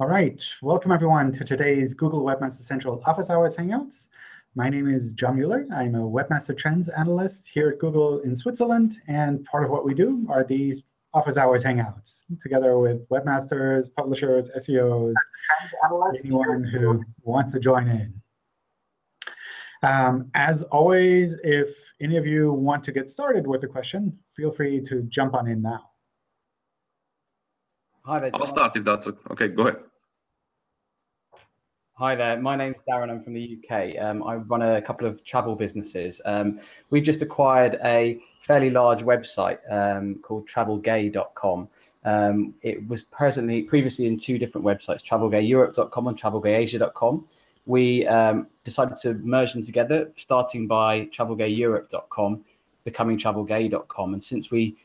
All right, welcome everyone to today's Google Webmaster Central Office Hours Hangouts. My name is John Mueller. I'm a Webmaster Trends Analyst here at Google in Switzerland. And part of what we do are these Office Hours Hangouts, together with webmasters, publishers, SEOs, anyone who wants to join in. Um, as always, if any of you want to get started with a question, feel free to jump on in now. Hi there. I'll start if that's okay. Go ahead. Hi there, my name's Darren, I'm from the UK. Um, I run a couple of travel businesses. Um, we've just acquired a fairly large website um, called travelgay.com. Um, it was presently previously in two different websites, travelgayeurope.com and travelgayasia.com. We um, decided to merge them together, starting by travelgayeurope.com, becoming travelgay.com. And since we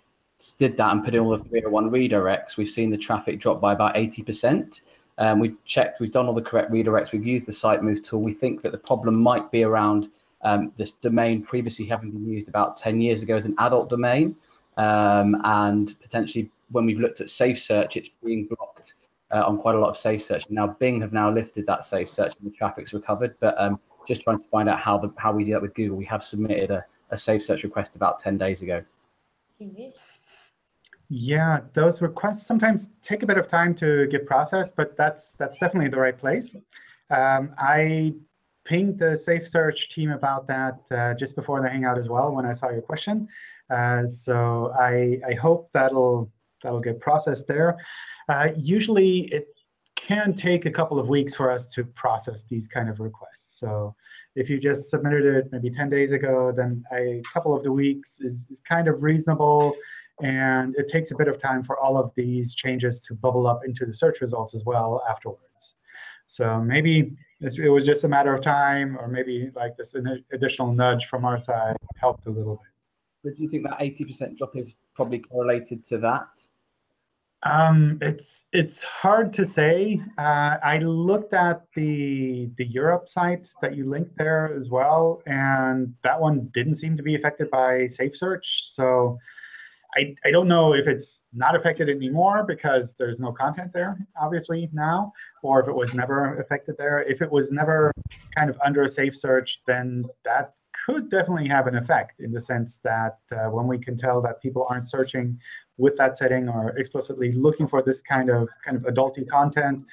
did that and put in all the 301 redirects, we've seen the traffic drop by about 80%. Um, we've checked, we've done all the correct redirects, we've used the site move tool. We think that the problem might be around um, this domain previously having been used about 10 years ago as an adult domain. Um, and potentially when we've looked at safe search, it's being blocked uh, on quite a lot of safe search. Now Bing have now lifted that safe search and the traffic's recovered, but um, just trying to find out how the how we do that with Google. We have submitted a, a safe search request about 10 days ago. Yeah, those requests sometimes take a bit of time to get processed, but that's that's definitely the right place. Um, I pinged the Safe Search team about that uh, just before the Hangout as well when I saw your question. Uh, so I, I hope that'll that'll get processed there. Uh, usually, it can take a couple of weeks for us to process these kind of requests. So if you just submitted it maybe 10 days ago, then a couple of the weeks is, is kind of reasonable. And it takes a bit of time for all of these changes to bubble up into the search results as well afterwards. So maybe it was just a matter of time, or maybe like this additional nudge from our side helped a little bit. But do you think that 80% drop is probably correlated to that? Um, it's it's hard to say. Uh, I looked at the the Europe site that you linked there as well, and that one didn't seem to be affected by Safe Search. So I, I don't know if it's not affected anymore because there's no content there, obviously, now, or if it was never affected there. If it was never kind of under a safe search, then that could definitely have an effect in the sense that uh, when we can tell that people aren't searching with that setting or explicitly looking for this kind of kind of adulty content,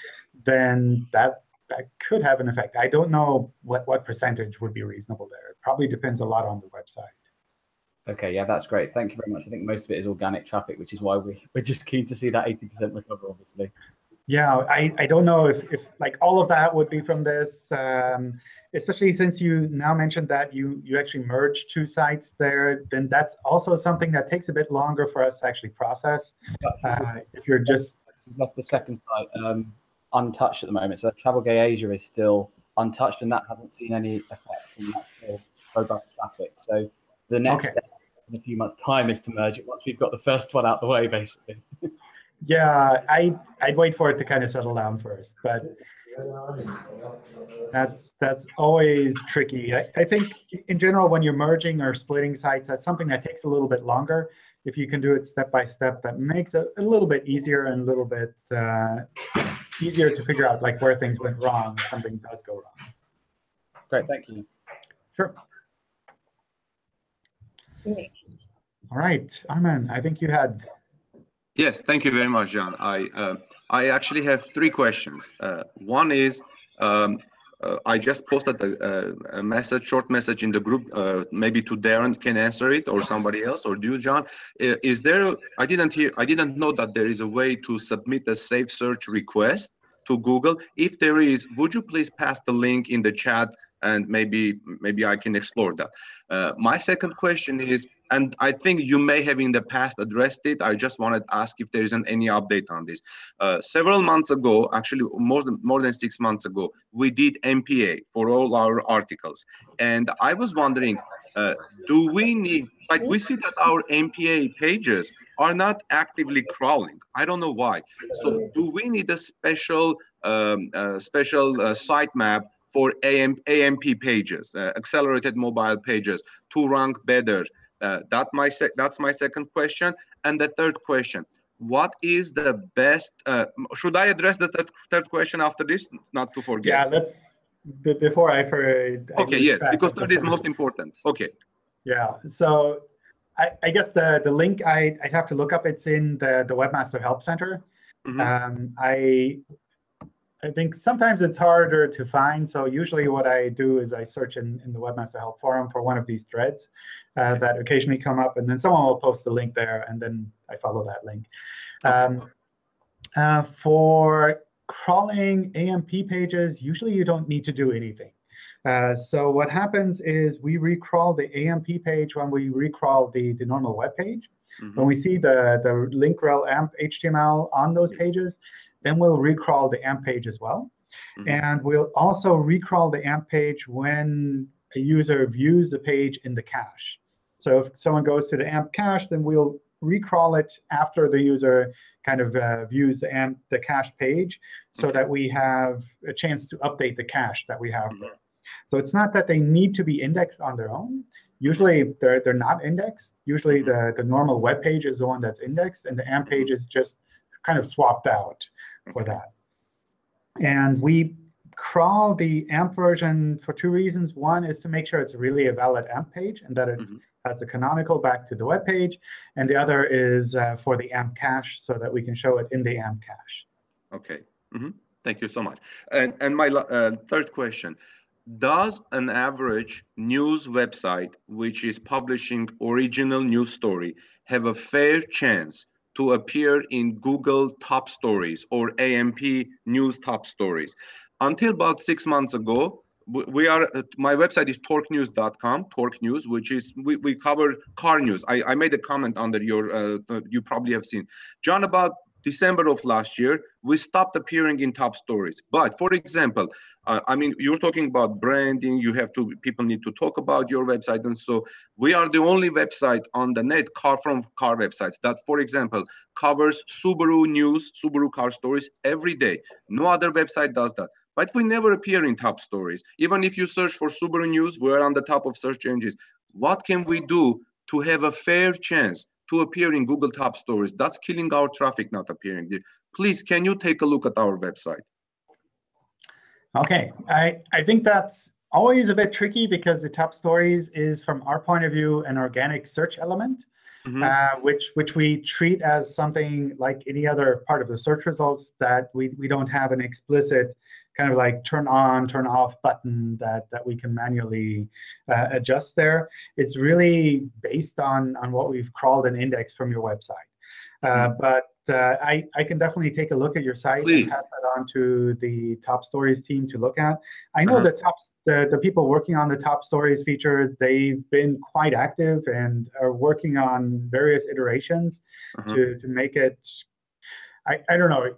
then that that could have an effect. I don't know what, what percentage would be reasonable there. It probably depends a lot on the website. Okay, yeah, that's great. Thank you very much. I think most of it is organic traffic, which is why we, we're just keen to see that 80% recover, obviously. Yeah, I, I don't know if, if like all of that would be from this, um, especially since you now mentioned that you, you actually merged two sites there, then that's also something that takes a bit longer for us to actually process. Uh, if you're just left the second site um, untouched at the moment, so Travel Gay Asia is still untouched, and that hasn't seen any effect from that still robust traffic. So the next okay. step in a few months' time is to merge it once we've got the first one out the way, basically. yeah, I I'd wait for it to kind of settle down first, but that's that's always tricky. I, I think in general, when you're merging or splitting sites, that's something that takes a little bit longer. If you can do it step by step, that makes it a little bit easier and a little bit uh, easier to figure out like where things went wrong. Something does go wrong. Great, thank you. Sure. All right, Arman, I think you had. Yes, thank you very much, John. I uh, I actually have three questions. Uh, one is um, uh, I just posted a, a, message, short message in the group. Uh, maybe to Darren can answer it, or somebody else, or do you, John? Is there? I didn't hear. I didn't know that there is a way to submit a safe search request to Google. If there is, would you please pass the link in the chat and maybe maybe I can explore that. Uh, my second question is, and I think you may have in the past addressed it. I just wanted to ask if there isn't any update on this. Uh, several months ago, actually more than more than six months ago, we did MPA for all our articles, and I was wondering, uh, do we need like we see that our MPA pages are not actively crawling. I don't know why. So do we need a special um, uh, special uh, sitemap for AM, AMP pages, uh, accelerated mobile pages, to rank better? Uh, that my that's my second question. And the third question, what is the best? Uh, should I address the third, third question after this? Not to forget. Yeah, let's before I forget. Okay, yes, because that is most important. Okay. Yeah. So I, I guess the the link I I have to look up. It's in the the Webmaster Help Center. Mm -hmm. um, I I think sometimes it's harder to find. So usually what I do is I search in, in the Webmaster Help Forum for one of these threads uh, that occasionally come up. And then someone will post the link there, and then I follow that link. Um, uh, for crawling AMP pages, usually you don't need to do anything. Uh, so what happens is we recrawl the AMP page when we recrawl the, the normal web page. Mm -hmm. When we see the, the link rel amp HTML on those pages, then we'll recrawl the AMP page as well. Mm -hmm. And we'll also recrawl the AMP page when a user views the page in the cache. So if someone goes to the AMP cache, then we'll recrawl it after the user kind of uh, views the AMP the cache page so okay. that we have a chance to update the cache that we have mm -hmm. there. So it's not that they need to be indexed on their own. Usually, they're, they're not indexed. Usually, mm -hmm. the, the normal web page is the one that's indexed, and the AMP page is just kind of swapped out for that. And we crawl the AMP version for two reasons. One is to make sure it's really a valid AMP page and that it mm -hmm. has the canonical back to the web page. And the other is uh, for the AMP cache so that we can show it in the AMP cache. OK. Mm -hmm. Thank you so much. And, and my uh, third question, does an average news website which is publishing original news story have a fair chance to appear in Google top stories or AMP news top stories. Until about six months ago, we are my website is torquenews.com torque news which is we, we cover car news i i made a comment under your uh, you probably have seen john about December of last year, we stopped appearing in top stories. But for example, uh, I mean, you're talking about branding. You have to, people need to talk about your website. And so we are the only website on the net, car from car websites that, for example, covers Subaru news, Subaru car stories every day. No other website does that. But we never appear in top stories. Even if you search for Subaru news, we're on the top of search engines. What can we do to have a fair chance to appear in Google top stories. That's killing our traffic not appearing there. Please, can you take a look at our website? OK, I, I think that's always a bit tricky because the top stories is, from our point of view, an organic search element, mm -hmm. uh, which, which we treat as something like any other part of the search results that we, we don't have an explicit kind of like turn on, turn off button that, that we can manually uh, adjust there. It's really based on, on what we've crawled and indexed from your website. Uh, hmm. but uh, I, I can definitely take a look at your site Please. and pass that on to the top stories team to look at. I know -huh. the top the, the people working on the top stories feature, they've been quite active and are working on various iterations -huh. to, to make it I, I don't know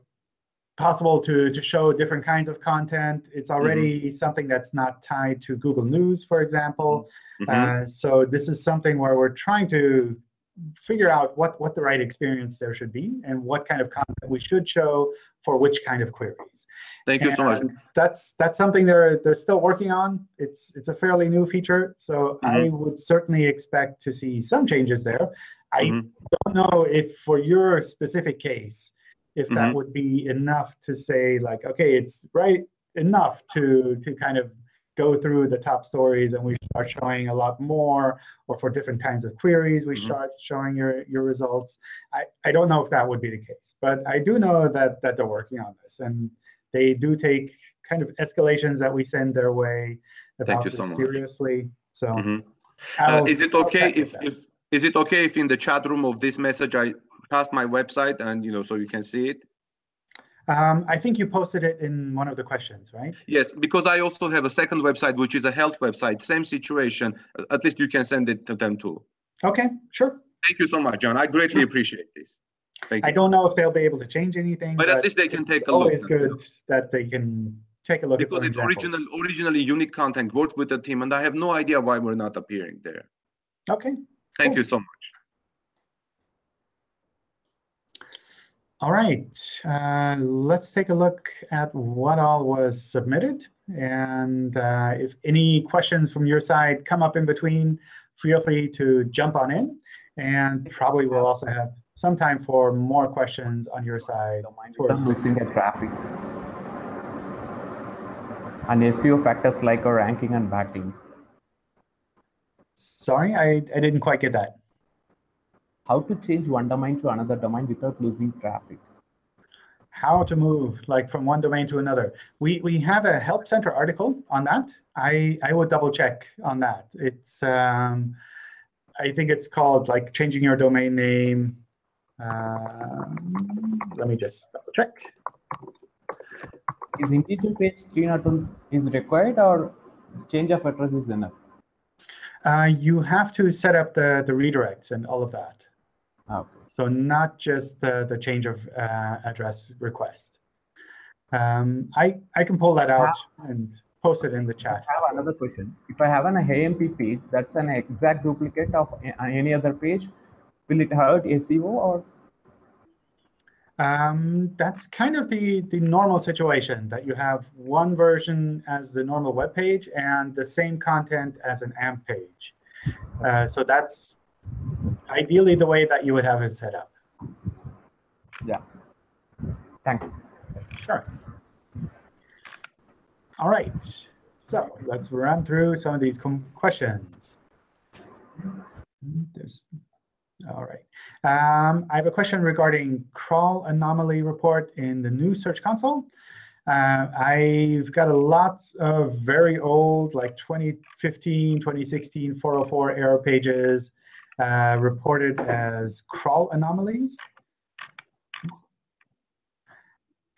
possible to, to show different kinds of content. It's mm-hmm. already mm -hmm. something that's not tied to Google News, for example. Mm -hmm. uh, so this is something where we're trying to figure out what, what the right experience there should be and what kind of content we should show for which kind of queries. Thank you and so much. That's that's something they're they're still working on. It's it's a fairly new feature, so mm -hmm. I would certainly expect to see some changes there. I mm-hmm. don't know if for your specific case, if that mm -hmm. would be enough to say like, okay, it's right enough to to kind of go through the top stories and we start showing a lot more, or for different kinds of queries, we mm -hmm. start showing your, your results. I, I don't know if that would be the case, but I do know that, that they're working on this. And they do take kind of escalations that we send their way about this so seriously. So mm -hmm. uh, is it okay if, if is it okay if in the chat room of this message I past my website and you know so you can see it? Um, I think you posted it in one of the questions, right? Yes, because I also have a second website, which is a health website. Same situation. At least you can send it to them too. OK, sure. Thank you so much, John. I greatly appreciate this. Thank I don't know if they'll be able to change anything. But, but at least they can take a look. It's always good that they can take a look because it's original, originally unique content, worked with the team, and I have no idea why we're not appearing there. OK. Thank cool. you so much. All right, uh, let's take a look at what all was submitted. And uh, if any questions from your side come up in between, feel free to jump on in. And probably we'll also have some time for more questions on your side. towards losing the traffic. And SEO factors like our ranking and backlinks. Sorry, I, I didn't quite get that. How to change one domain to another domain without losing traffic? How to move like from one domain to another. We we have a help center article on that. I I would double check on that. It's um, I think it's called like changing your domain name. Um, let me just double check. Is integer page three 301 is required or change of address is enough? Uh, you have to set up the, the redirects and all of that. Okay. So not just the, the change of uh, address request. Um, I, I can pull that out and post it in the chat. I have another question. If I have an AMP page that's an exact duplicate of any other page, will it hurt SEO or um, that's kind of the, the normal situation, that you have one version as the normal web page and the same content as an AMP page. Uh, so that's ideally the way that you would have it set up. Yeah. Thanks. Sure. All right. So let's run through some of these questions. There's all right. Um, I have a question regarding crawl anomaly report in the new Search Console. Uh, I've got a lot of very old, like 2015, 2016, 404 error pages uh, reported as crawl anomalies.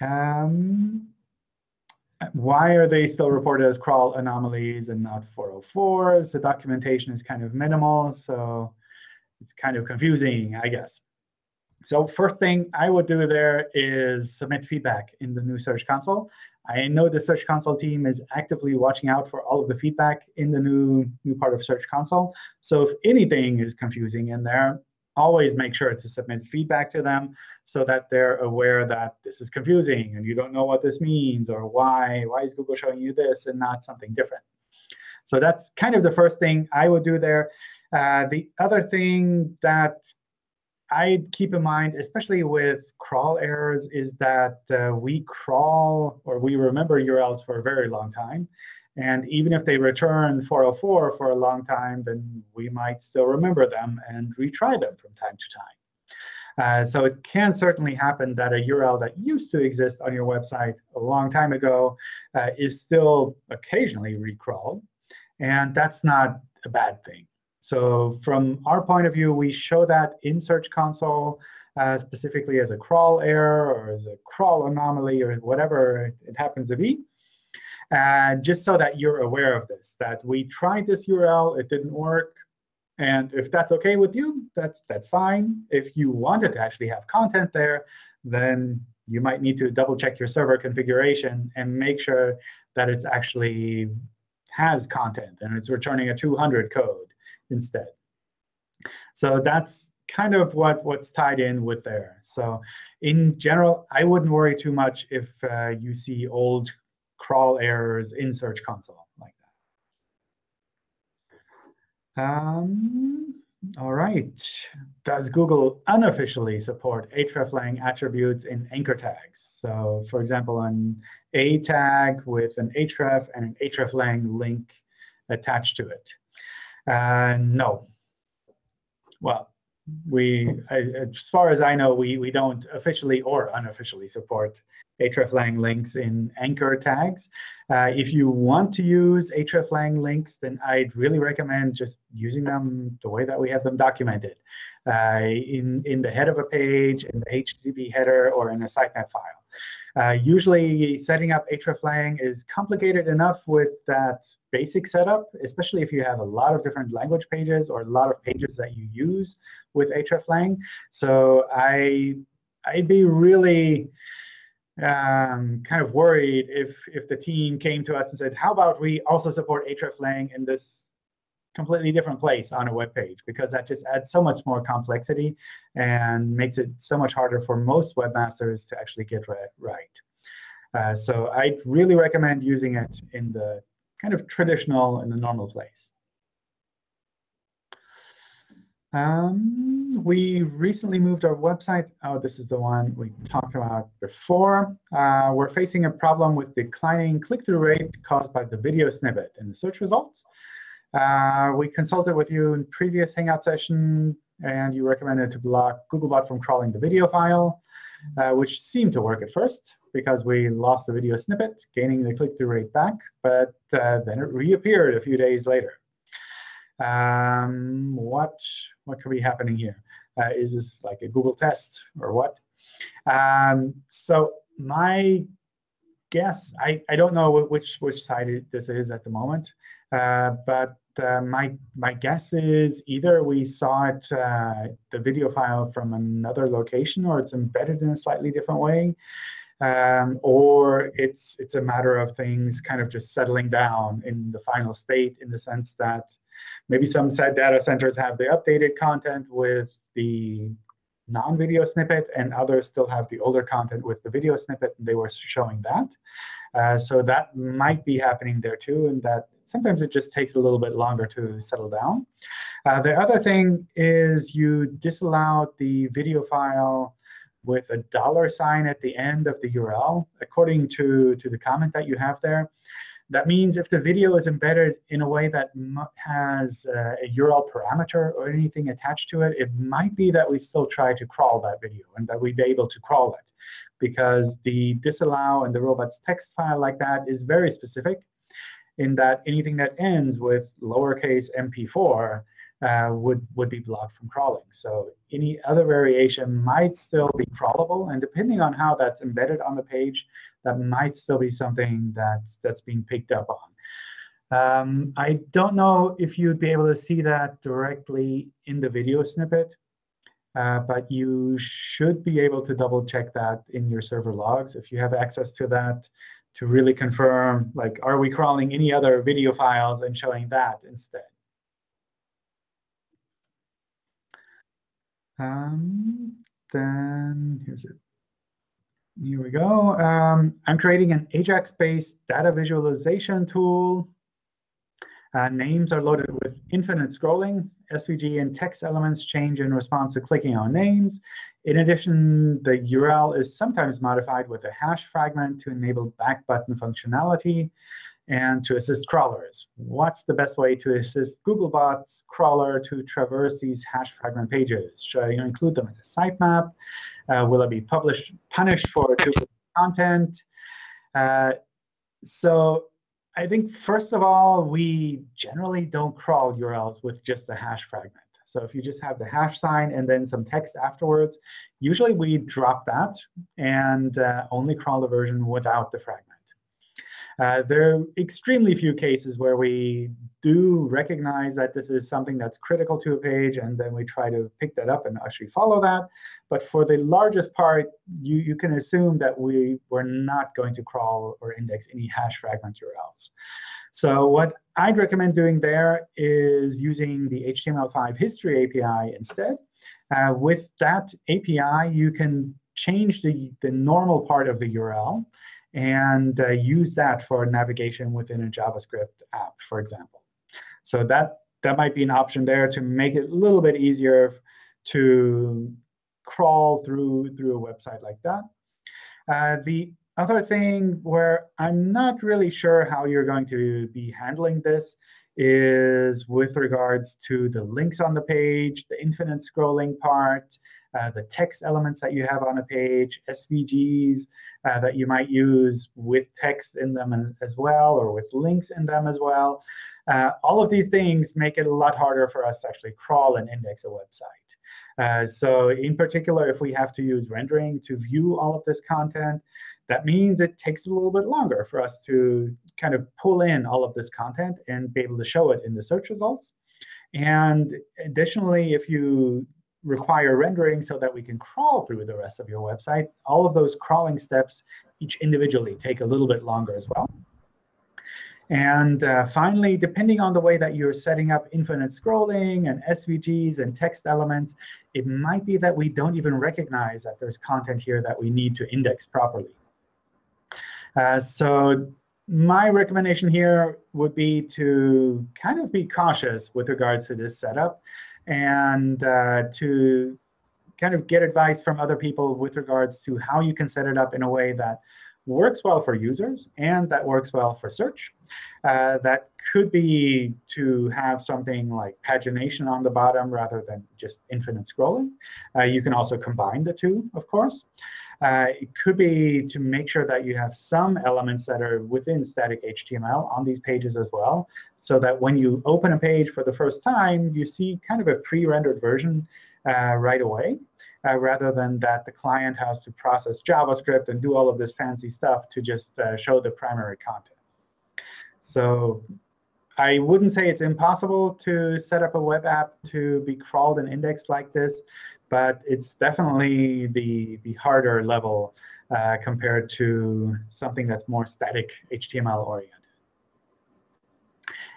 Um, why are they still reported as crawl anomalies and not 404s? The documentation is kind of minimal, so it's kind of confusing, I guess. So first thing I would do there is submit feedback in the new Search Console. I know the Search Console team is actively watching out for all of the feedback in the new, new part of Search Console. So if anything is confusing in there, always make sure to submit feedback to them so that they're aware that this is confusing and you don't know what this means or why, why is Google showing you this and not something different. So that's kind of the first thing I would do there. Uh, the other thing that I'd keep in mind, especially with crawl errors, is that uh, we crawl or we remember URLs for a very long time. And even if they return 404 for a long time, then we might still remember them and retry them from time to time. Uh, so it can certainly happen that a URL that used to exist on your website a long time ago uh, is still occasionally recrawled. And that's not a bad thing. So from our point of view, we show that in Search Console uh, specifically as a crawl error or as a crawl anomaly or whatever it happens to be. And just so that you're aware of this, that we tried this URL, it didn't work. And if that's OK with you, that's, that's fine. If you wanted to actually have content there, then you might need to double check your server configuration and make sure that it's actually has content and it's returning a 200 code instead. So that's kind of what, what's tied in with there. So in general, I wouldn't worry too much if uh, you see old crawl errors in Search Console like that. Um, all right. Does Google unofficially support hreflang attributes in anchor tags? So for example, an a tag with an href and an hreflang link attached to it. Uh, no. Well, we, as far as I know, we, we don't officially or unofficially support hreflang links in anchor tags. Uh, if you want to use hreflang links, then I'd really recommend just using them the way that we have them documented. Uh, in, in the head of a page, in the HTTP header, or in a sitemap file. Uh, usually, setting up hreflang is complicated enough with that basic setup, especially if you have a lot of different language pages or a lot of pages that you use with hreflang. So I, I'd be really um, kind of worried if, if the team came to us and said, how about we also support hreflang in this completely different place on a web page because that just adds so much more complexity and makes it so much harder for most webmasters to actually get right. Uh, so I really recommend using it in the kind of traditional, in the normal place. Um, we recently moved our website. Oh, this is the one we talked about before. Uh, we're facing a problem with declining click-through rate caused by the video snippet in the search results. Uh, we consulted with you in previous Hangout session, and you recommended to block Googlebot from crawling the video file, uh, which seemed to work at first because we lost the video snippet, gaining the click-through rate back. But uh, then it reappeared a few days later. Um, what what could be happening here? Uh, is this like a Google test or what? Um, so my guess, I, I don't know which which side this is at the moment, but uh, my my guess is either we saw it uh, the video file from another location, or it's embedded in a slightly different way, um, or it's it's a matter of things kind of just settling down in the final state in the sense that maybe some data centers have the updated content with the non-video snippet, and others still have the older content with the video snippet. And they were showing that. Uh, so that might be happening there too, and that sometimes it just takes a little bit longer to settle down. Uh, the other thing is you disallowed the video file with a dollar sign at the end of the URL, according to, to the comment that you have there. That means if the video is embedded in a way that has uh, a URL parameter or anything attached to it, it might be that we still try to crawl that video and that we'd be able to crawl it. Because the disallow and the robots text file like that is very specific in that anything that ends with lowercase mp4 uh, would, would be blocked from crawling. So any other variation might still be crawlable. And depending on how that's embedded on the page, that might still be something that's, that's being picked up on. Um, I don't know if you'd be able to see that directly in the video snippet. Uh, but you should be able to double check that in your server logs if you have access to that to really confirm, like, are we crawling any other video files and showing that instead? Um, then here's it. Here we go. Um, I'm creating an Ajax-based data visualization tool. Uh, names are loaded with infinite scrolling. SVG and text elements change in response to clicking on names. In addition, the URL is sometimes modified with a hash fragment to enable back button functionality and to assist crawlers. What's the best way to assist Googlebot's crawler to traverse these hash fragment pages? Should I include them in the sitemap? Uh, will it be published, punished for duplicate content? Uh, so I think, first of all, we generally don't crawl URLs with just a hash fragment. So if you just have the hash sign and then some text afterwards, usually we drop that and uh, only crawl the version without the fragment. Uh, there are extremely few cases where we do recognize that this is something that's critical to a page, and then we try to pick that up and actually follow that. But for the largest part, you, you can assume that we were not going to crawl or index any hash fragment URLs. So what I'd recommend doing there is using the HTML5 history API instead. Uh, with that API, you can change the, the normal part of the URL and uh, use that for navigation within a JavaScript app, for example. So that, that might be an option there to make it a little bit easier to crawl through, through a website like that. Uh, the other thing where I'm not really sure how you're going to be handling this is with regards to the links on the page, the infinite scrolling part, uh, the text elements that you have on a page, SVGs uh, that you might use with text in them as well or with links in them as well. Uh, all of these things make it a lot harder for us to actually crawl and index a website. Uh, so in particular, if we have to use rendering to view all of this content, that means it takes a little bit longer for us to kind of pull in all of this content and be able to show it in the search results. And additionally, if you require rendering so that we can crawl through the rest of your website. All of those crawling steps, each individually, take a little bit longer as well. And uh, finally, depending on the way that you're setting up infinite scrolling and SVGs and text elements, it might be that we don't even recognize that there's content here that we need to index properly. Uh, so my recommendation here would be to kind of be cautious with regards to this setup and uh, to kind of get advice from other people with regards to how you can set it up in a way that works well for users and that works well for search. Uh, that could be to have something like pagination on the bottom rather than just infinite scrolling. Uh, you can also combine the two, of course. Uh, it could be to make sure that you have some elements that are within static HTML on these pages as well, so that when you open a page for the first time, you see kind of a pre-rendered version uh, right away, uh, rather than that the client has to process JavaScript and do all of this fancy stuff to just uh, show the primary content. So I wouldn't say it's impossible to set up a web app to be crawled and indexed like this, but it's definitely the, the harder level uh, compared to something that's more static HTML oriented.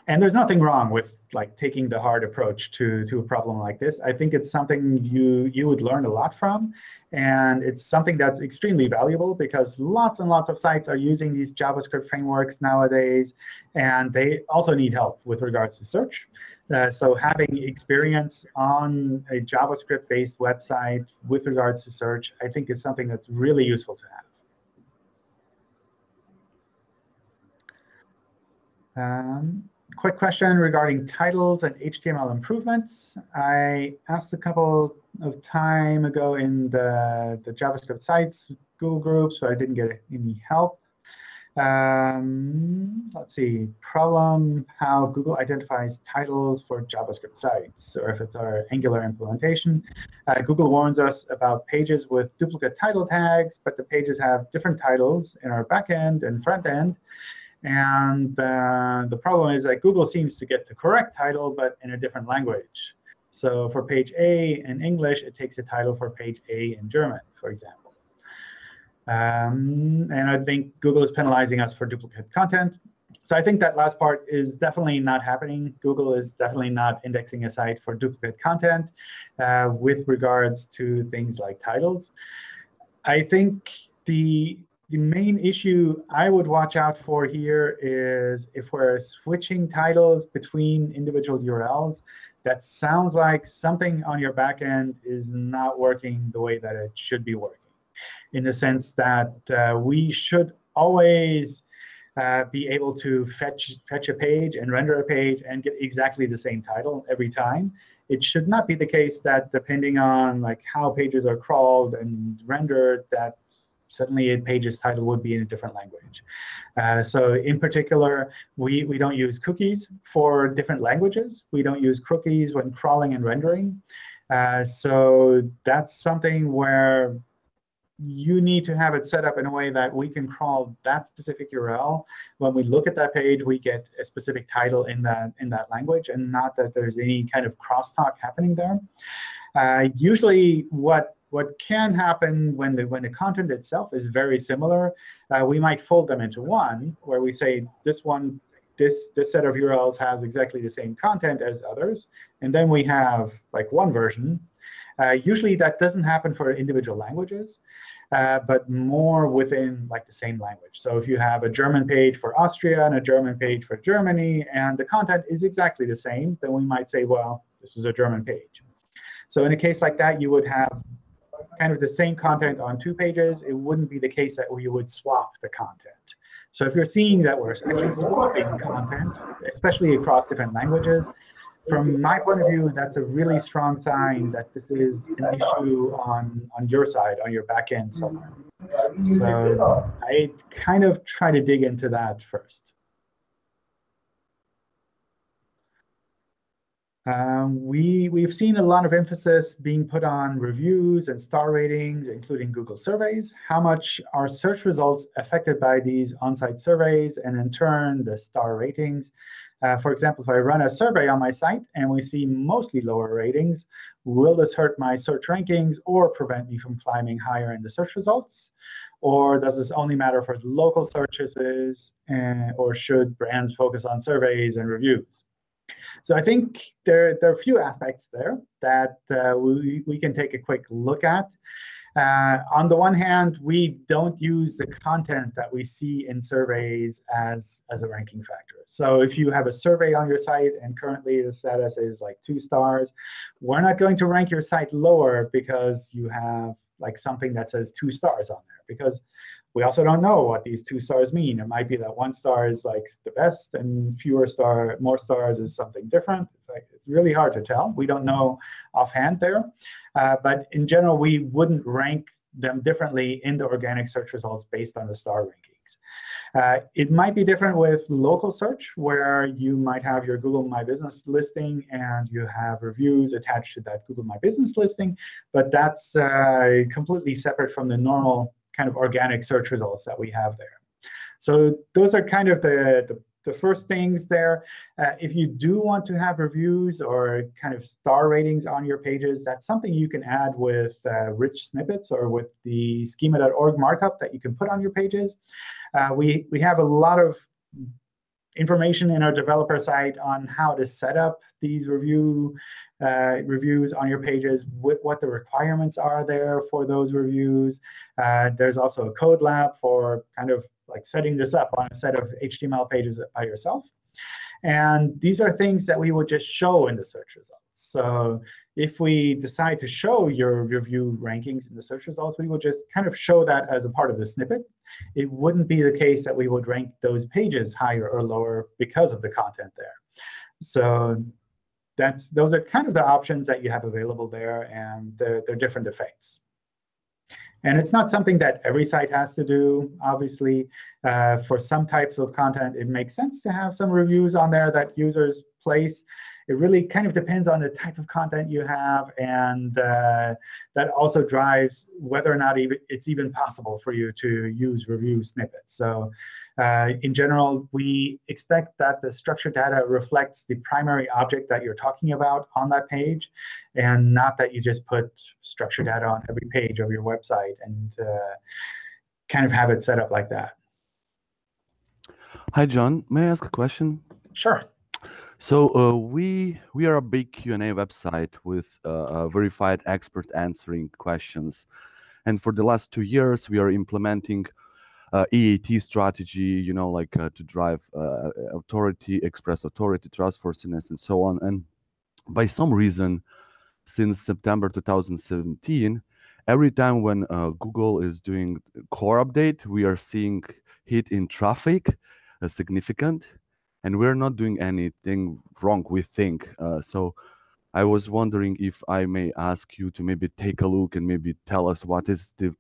And there's nothing wrong with like taking the hard approach to, to a problem like this. I think it's something you, you would learn a lot from. And it's something that's extremely valuable because lots and lots of sites are using these JavaScript frameworks nowadays. And they also need help with regards to search. Uh, so having experience on a JavaScript-based website with regards to search, I think is something that's really useful to have. Um, quick question regarding titles and HTML improvements. I asked a couple of time ago in the, the JavaScript sites Google groups, but I didn't get any help. Um, let's see, problem, how Google identifies titles for JavaScript sites, or if it's our Angular implementation. Uh, Google warns us about pages with duplicate title tags, but the pages have different titles in our backend and front end. And uh, the problem is that Google seems to get the correct title, but in a different language. So for page A in English, it takes a title for page A in German, for example. Um, and I think Google is penalizing us for duplicate content. So I think that last part is definitely not happening. Google is definitely not indexing a site for duplicate content uh, with regards to things like titles. I think the the main issue I would watch out for here is if we're switching titles between individual URLs, that sounds like something on your back end is not working the way that it should be working in the sense that uh, we should always uh, be able to fetch, fetch a page and render a page and get exactly the same title every time. It should not be the case that depending on like how pages are crawled and rendered, that suddenly a page's title would be in a different language. Uh, so in particular, we, we don't use cookies for different languages. We don't use cookies when crawling and rendering. Uh, so that's something where you need to have it set up in a way that we can crawl that specific URL. When we look at that page, we get a specific title in that, in that language, and not that there's any kind of crosstalk happening there. Uh, usually, what what can happen when the when the content itself is very similar, uh, we might fold them into one, where we say this one, this this set of URLs has exactly the same content as others, and then we have like one version uh, usually that doesn't happen for individual languages, uh, but more within like the same language. So if you have a German page for Austria and a German page for Germany, and the content is exactly the same, then we might say, well, this is a German page. So in a case like that, you would have kind of the same content on two pages. It wouldn't be the case that we would swap the content. So if you're seeing that we're actually swapping content, especially across different languages, from my point of view, that's a really strong sign that this is an issue on, on your side, on your back end somewhere. So I kind of try to dig into that first. Um, we, we've seen a lot of emphasis being put on reviews and star ratings, including Google surveys. How much are search results affected by these on-site surveys and, in turn, the star ratings? Uh, for example, if I run a survey on my site and we see mostly lower ratings, will this hurt my search rankings or prevent me from climbing higher in the search results? Or does this only matter for local searches, uh, or should brands focus on surveys and reviews? So I think there, there are a few aspects there that uh, we, we can take a quick look at. Uh, on the one hand, we don't use the content that we see in surveys as, as a ranking factor. So if you have a survey on your site and currently the status is like two stars, we're not going to rank your site lower because you have like something that says two stars on there. Because we also don't know what these two stars mean. It might be that one star is like the best and fewer star, more stars is something different. It's like it's really hard to tell. We don't know offhand there. Uh, but in general, we wouldn't rank them differently in the organic search results based on the star rankings. Uh, it might be different with local search, where you might have your Google My Business listing and you have reviews attached to that Google My Business listing. But that's uh, completely separate from the normal kind of organic search results that we have there. So those are kind of the, the the first things there. Uh, if you do want to have reviews or kind of star ratings on your pages, that's something you can add with uh, rich snippets or with the schema.org markup that you can put on your pages. Uh, we, we have a lot of information in our developer site on how to set up these review uh, reviews on your pages, what, the requirements are there for those reviews. Uh, there's also a code lab for kind of like setting this up on a set of HTML pages by yourself. And these are things that we would just show in the search results. So if we decide to show your review rankings in the search results, we would just kind of show that as a part of the snippet. It wouldn't be the case that we would rank those pages higher or lower because of the content there. So that's those are kind of the options that you have available there, and they're, they're different effects. And it's not something that every site has to do, obviously. Uh, for some types of content, it makes sense to have some reviews on there that users place. It really kind of depends on the type of content you have, and uh, that also drives whether or not even it's even possible for you to use review snippets. So uh, in general, we expect that the structured data reflects the primary object that you're talking about on that page, and not that you just put structured data on every page of your website and uh, kind of have it set up like that. Hi, John. May I ask a question? Sure. So uh, we we are a big Q and A website with uh, verified expert answering questions, and for the last two years we are implementing uh, EAT strategy, you know, like uh, to drive uh, authority, express authority, trustworthiness, and so on. And by some reason, since September 2017, every time when uh, Google is doing core update, we are seeing hit in traffic uh, significant, and we're not doing anything wrong. We think uh, so. I was wondering if I may ask you to maybe take a look and maybe tell us what is the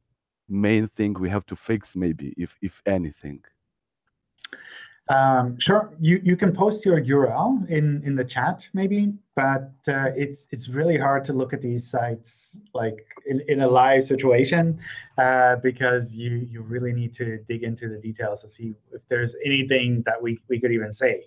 main thing we have to fix, maybe, if if anything? Um, sure, you you can post your URL in in the chat maybe, but uh, it's it's really hard to look at these sites like in, in a live situation uh, because you you really need to dig into the details to see if there's anything that we we could even say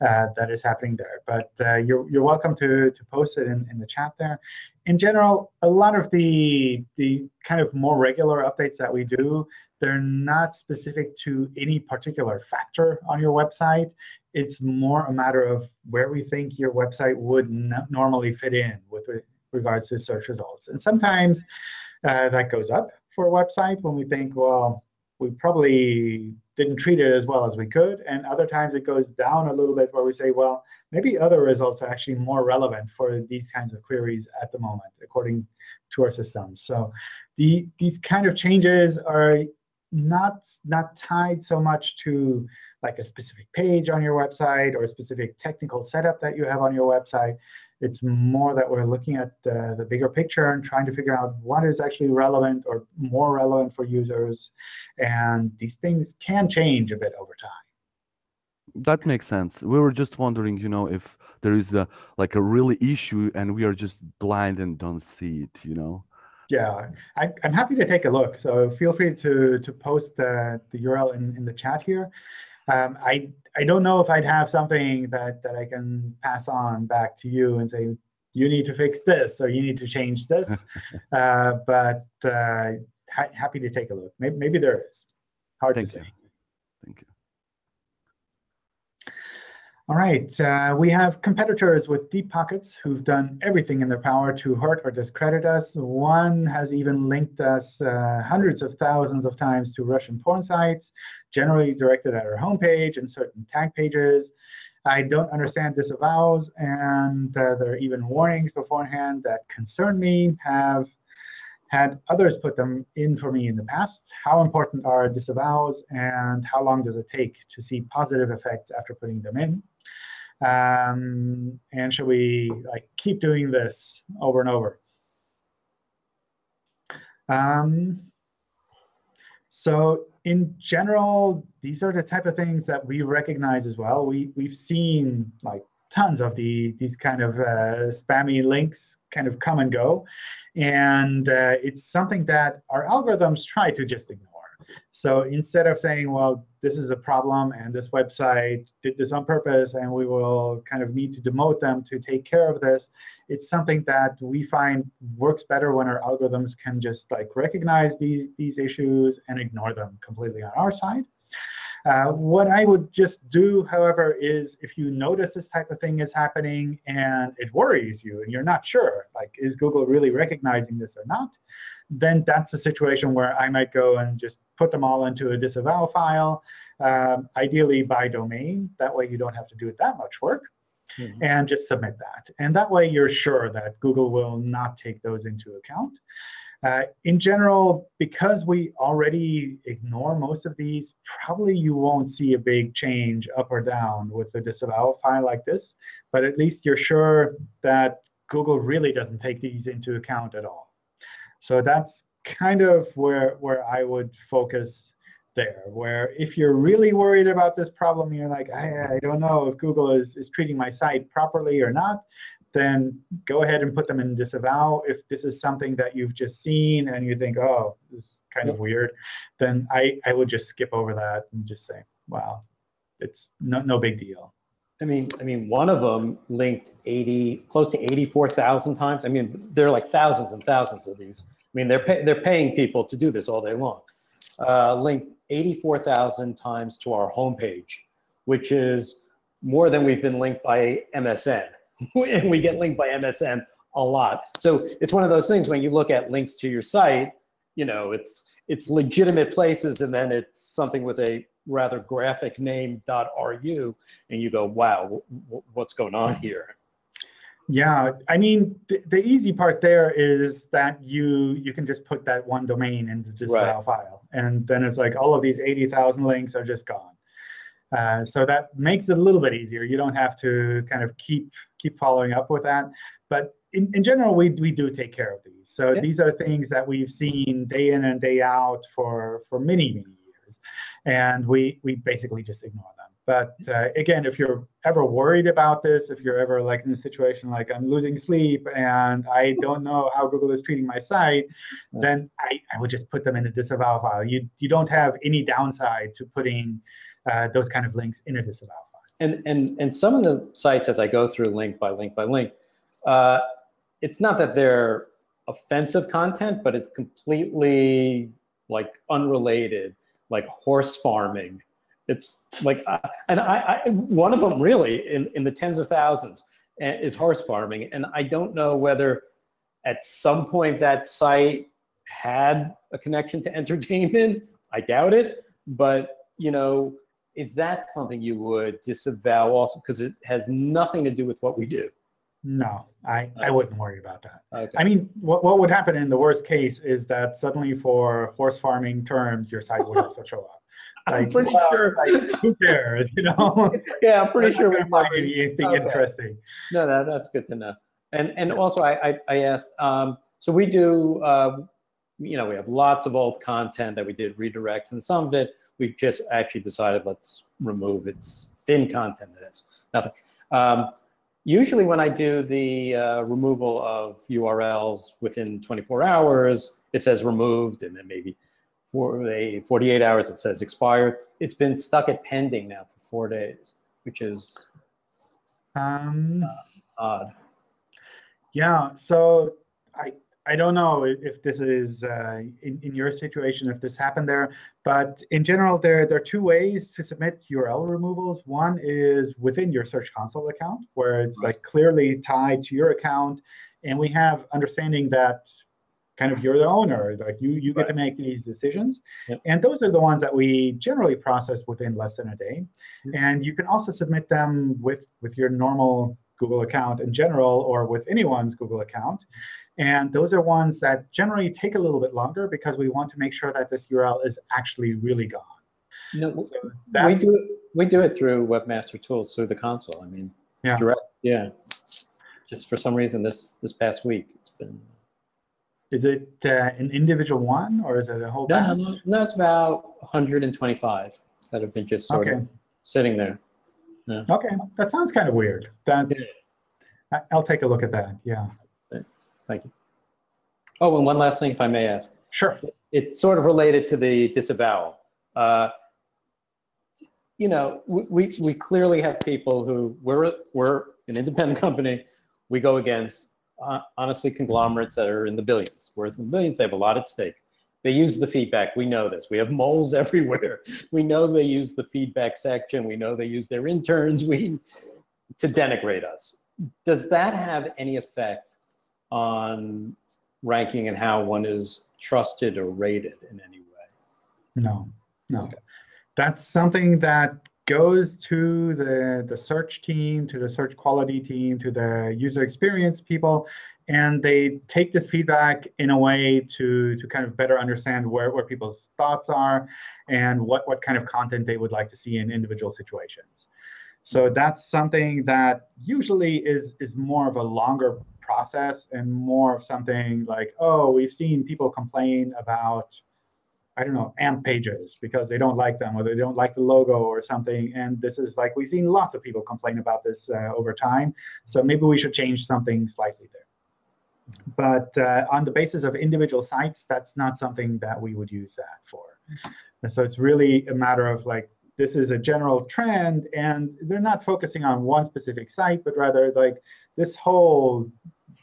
uh, that is happening there. But uh, you're you're welcome to to post it in in the chat there. In general, a lot of the the kind of more regular updates that we do they're not specific to any particular factor on your website. It's more a matter of where we think your website would normally fit in with regards to search results. And sometimes uh, that goes up for a website when we think, well, we probably didn't treat it as well as we could. And other times it goes down a little bit where we say, well, maybe other results are actually more relevant for these kinds of queries at the moment, according to our systems. So the, these kind of changes are not not tied so much to like a specific page on your website or a specific technical setup that you have on your website. It's more that we're looking at the, the bigger picture and trying to figure out what is actually relevant or more relevant for users. And these things can change a bit over time. That makes sense. We were just wondering, you know, if there is a like a really issue and we are just blind and don't see it, you know yeah, I, am happy to take a look. So feel free to to post the, the URL in, in the chat here. Um, I I don't know if I'd have something that that I can pass on back to you and say you need to fix this or you need to change this. uh, but uh, ha happy to take a look. Maybe, maybe there is. Hard Thank to say. You. All right, uh, we have competitors with deep pockets who've done everything in their power to hurt or discredit us. One has even linked us uh, hundreds of thousands of times to Russian porn sites, generally directed at our homepage and certain tag pages. I don't understand disavows, and uh, there are even warnings beforehand that concern me. Have had others put them in for me in the past. How important are disavows, and how long does it take to see positive effects after putting them in? Um, and should we like keep doing this over and over? Um, so in general, these are the type of things that we recognize as well. We, we've seen like tons of the these kind of uh, spammy links kind of come and go. And uh, it's something that our algorithms try to just ignore. So instead of saying, well, this is a problem and this website did this on purpose and we will kind of need to demote them to take care of this, it's something that we find works better when our algorithms can just like recognize these, these issues and ignore them completely on our side. Uh, what I would just do, however, is if you notice this type of thing is happening and it worries you and you're not sure, like, is Google really recognizing this or not, then that's a situation where I might go and just put them all into a disavow file, um, ideally by domain. That way you don't have to do that much work. Mm -hmm. And just submit that. And that way you're sure that Google will not take those into account. Uh, in general, because we already ignore most of these, probably you won't see a big change up or down with a disavow file like this. But at least you're sure that Google really doesn't take these into account at all. So that's kind of where, where I would focus there, where if you're really worried about this problem, you're like, I, I don't know if Google is, is treating my site properly or not, then go ahead and put them in disavow. If this is something that you've just seen and you think, oh, this is kind of weird, then I, I would just skip over that and just say, wow, it's no, no big deal. I mean, I mean, one of them linked 80, close to 84,000 times. I mean, there are like thousands and thousands of these. I mean, they're, pay, they're paying people to do this all day long. Uh, linked 84,000 times to our homepage, which is more than we've been linked by MSN. and we get linked by MSN a lot. So it's one of those things when you look at links to your site, you know, it's, it's legitimate places and then it's something with a rather graphic name .ru, and you go, wow, what's going on here? Yeah, I mean, th the easy part there is that you you can just put that one domain into just right. file, and then it's like all of these 80,000 links are just gone. Uh, so that makes it a little bit easier. You don't have to kind of keep keep following up with that. But in, in general, we, we do take care of these. So yeah. these are things that we've seen day in and day out for, for many, many years and we we basically just ignore them. But uh, again, if you're ever worried about this, if you're ever like in a situation like I'm losing sleep and I don't know how Google is treating my site, then I, I would just put them in a disavow file. You you don't have any downside to putting uh, those kind of links in a disavow file. And and and some of the sites, as I go through link by link by link, uh, it's not that they're offensive content, but it's completely like unrelated like horse farming. It's like, uh, and I, I, one of them really in, in the tens of thousands eh, is horse farming. And I don't know whether at some point that site had a connection to entertainment. I doubt it. But, you know, is that something you would disavow also? Because it has nothing to do with what we do. No, I, I wouldn't worry about that. Okay. I mean, what, what would happen in the worst case is that suddenly for horse farming terms, your site would also show up. I'm pretty well, sure. Like, who cares, you know? yeah, I'm pretty sure we be anything okay. interesting. No, that, that's good to know. And and also, I I, I asked. Um, so we do. Uh, you know, we have lots of old content that we did redirects, and some of it we've just actually decided let's remove. It's thin content. It is nothing. Um, Usually when I do the uh, removal of URLs within 24 hours, it says removed, and then maybe for a 48 hours it says expired. It's been stuck at pending now for four days, which is um, uh, odd. Yeah, so I I don't know if this is uh, in, in your situation, if this happened there, but in general, there, there are two ways to submit URL removals. One is within your Search Console account, where it's like clearly tied to your account, and we have understanding that kind of you're the owner, like you you get right. to make these decisions. Yep. And those are the ones that we generally process within less than a day. Yep. And you can also submit them with with your normal Google account in general or with anyone's Google account. And those are ones that generally take a little bit longer because we want to make sure that this URL is actually really gone. No, so we do it, we do it through Webmaster Tools through the console. I mean, yeah. direct. Yeah. Just for some reason, this this past week, it's been. Is it uh, an individual one or is it a whole? No, no, no, it's about 125 that have been just sort okay. of sitting there. Yeah. Okay, that sounds kind of weird. That, yeah. I'll take a look at that. Yeah. Thank you. Oh, and one last thing, if I may ask. Sure. It's sort of related to the disavowal. Uh, you know, we, we clearly have people who, we're, we're an independent company, we go against, honestly, conglomerates that are in the billions. Worth in the billions, they have a lot at stake. They use the feedback. We know this. We have moles everywhere. We know they use the feedback section. We know they use their interns we, to denigrate us. Does that have any effect on ranking and how one is trusted or rated in any way? No, no. Okay. That's something that goes to the, the search team, to the search quality team, to the user experience people, and they take this feedback in a way to, to kind of better understand where, where people's thoughts are and what, what kind of content they would like to see in individual situations. So that's something that usually is, is more of a longer process and more of something like, oh, we've seen people complain about, I don't know, AMP pages because they don't like them or they don't like the logo or something. And this is like, we've seen lots of people complain about this uh, over time. So maybe we should change something slightly there. But uh, on the basis of individual sites, that's not something that we would use that for. And so it's really a matter of like, this is a general trend, and they're not focusing on one specific site, but rather like this whole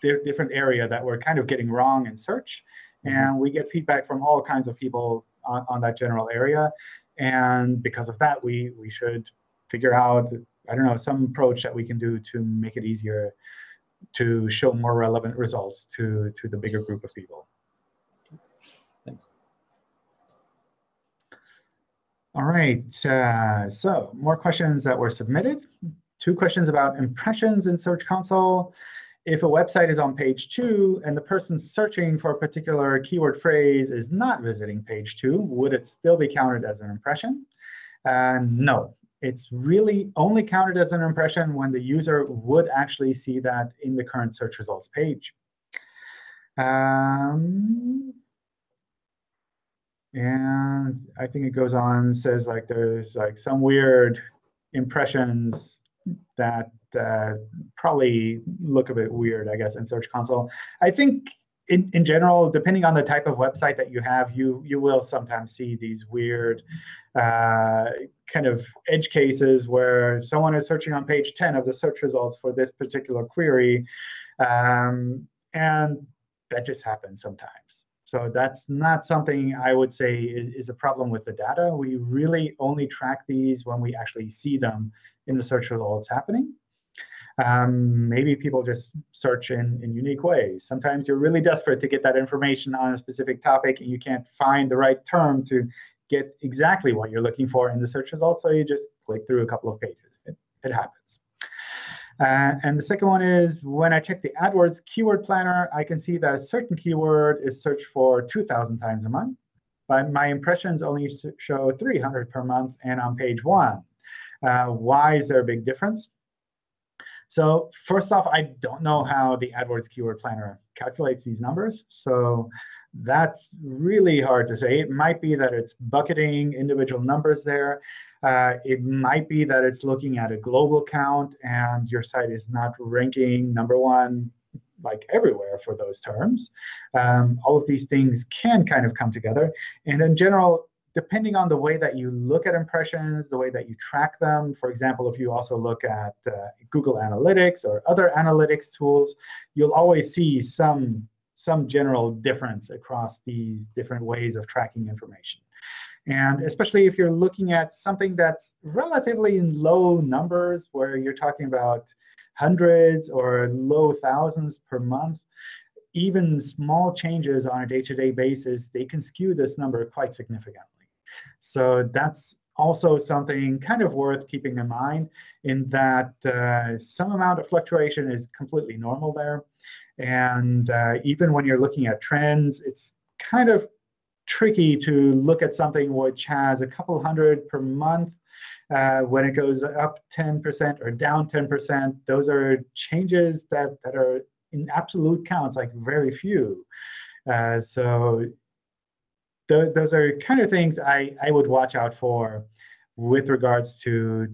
di different area that we're kind of getting wrong in search. Mm-hmm. And we get feedback from all kinds of people on, on that general area. And because of that, we, we should figure out, I don't know, some approach that we can do to make it easier to show more relevant results to, to the bigger group of people. Thanks. All right, uh, so more questions that were submitted. Two questions about impressions in Search Console if a website is on page two and the person searching for a particular keyword phrase is not visiting page two, would it still be counted as an impression? Uh, no. It's really only counted as an impression when the user would actually see that in the current search results page. Um, and I think it goes on, says like there's like some weird impressions that uh, probably look a bit weird, I guess, in Search Console. I think in, in general, depending on the type of website that you have, you you will sometimes see these weird uh, kind of edge cases where someone is searching on page 10 of the search results for this particular query. Um, and that just happens sometimes. So that's not something I would say is, a problem with the data. We really only track these when we actually see them in the search results happening. Um, maybe people just search in, in unique ways. Sometimes you're really desperate to get that information on a specific topic, and you can't find the right term to get exactly what you're looking for in the search results, so you just click through a couple of pages. It, it happens. Uh, and the second one is when I check the AdWords keyword planner, I can see that a certain keyword is searched for 2,000 times a month. But my impressions only show 300 per month and on page one. Uh, why is there a big difference? So first off, I don't know how the AdWords Keyword Planner calculates these numbers. So that's really hard to say. It might be that it's bucketing individual numbers there. Uh, it might be that it's looking at a global count, and your site is not ranking number one like everywhere for those terms. Um, all of these things can kind of come together. And in general, depending on the way that you look at impressions, the way that you track them, for example, if you also look at uh, Google Analytics or other analytics tools, you'll always see some some general difference across these different ways of tracking information. And especially if you're looking at something that's relatively in low numbers, where you're talking about hundreds or low thousands per month, even small changes on a day-to-day -day basis, they can skew this number quite significantly. So that's also something kind of worth keeping in mind in that uh, some amount of fluctuation is completely normal there. And uh, even when you're looking at trends, it's kind of tricky to look at something which has a couple hundred per month uh, when it goes up 10% or down 10%, those are changes that, that are in absolute counts, like very few. Uh, so th those are kind of things I, I would watch out for with regards to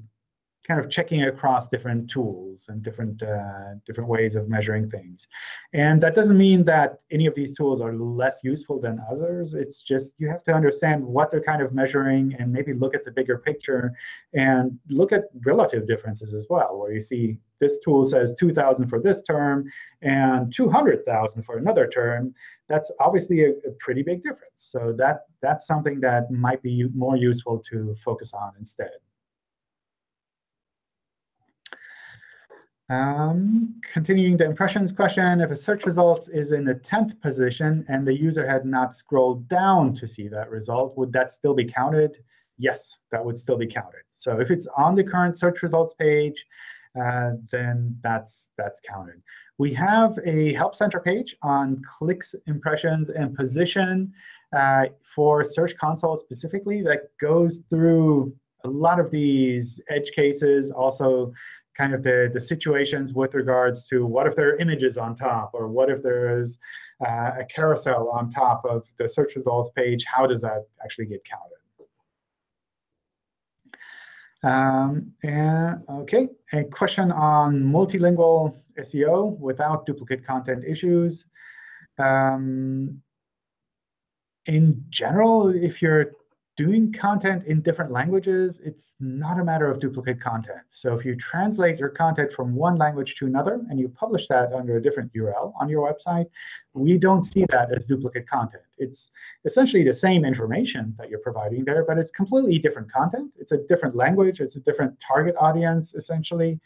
kind of checking across different tools and different uh, different ways of measuring things. And that doesn't mean that any of these tools are less useful than others. It's just you have to understand what they're kind of measuring and maybe look at the bigger picture and look at relative differences as well, where you see this tool says 2,000 for this term and 200,000 for another term. That's obviously a, a pretty big difference. So that that's something that might be more useful to focus on instead. Um, continuing the impressions question, if a search results is in the 10th position and the user had not scrolled down to see that result, would that still be counted? Yes, that would still be counted. So if it's on the current search results page, uh, then that's that's counted. We have a Help Center page on clicks, impressions, and position uh, for Search Console specifically that goes through a lot of these edge cases, also kind of the, the situations with regards to what if there are images on top, or what if there is uh, a carousel on top of the search results page, how does that actually get counted? Um, and OK, a question on multilingual SEO without duplicate content issues. Um, in general, if you're doing content in different languages, it's not a matter of duplicate content. So if you translate your content from one language to another and you publish that under a different URL on your website, we don't see that as duplicate content. It's essentially the same information that you're providing there, but it's completely different content. It's a different language. It's a different target audience, essentially.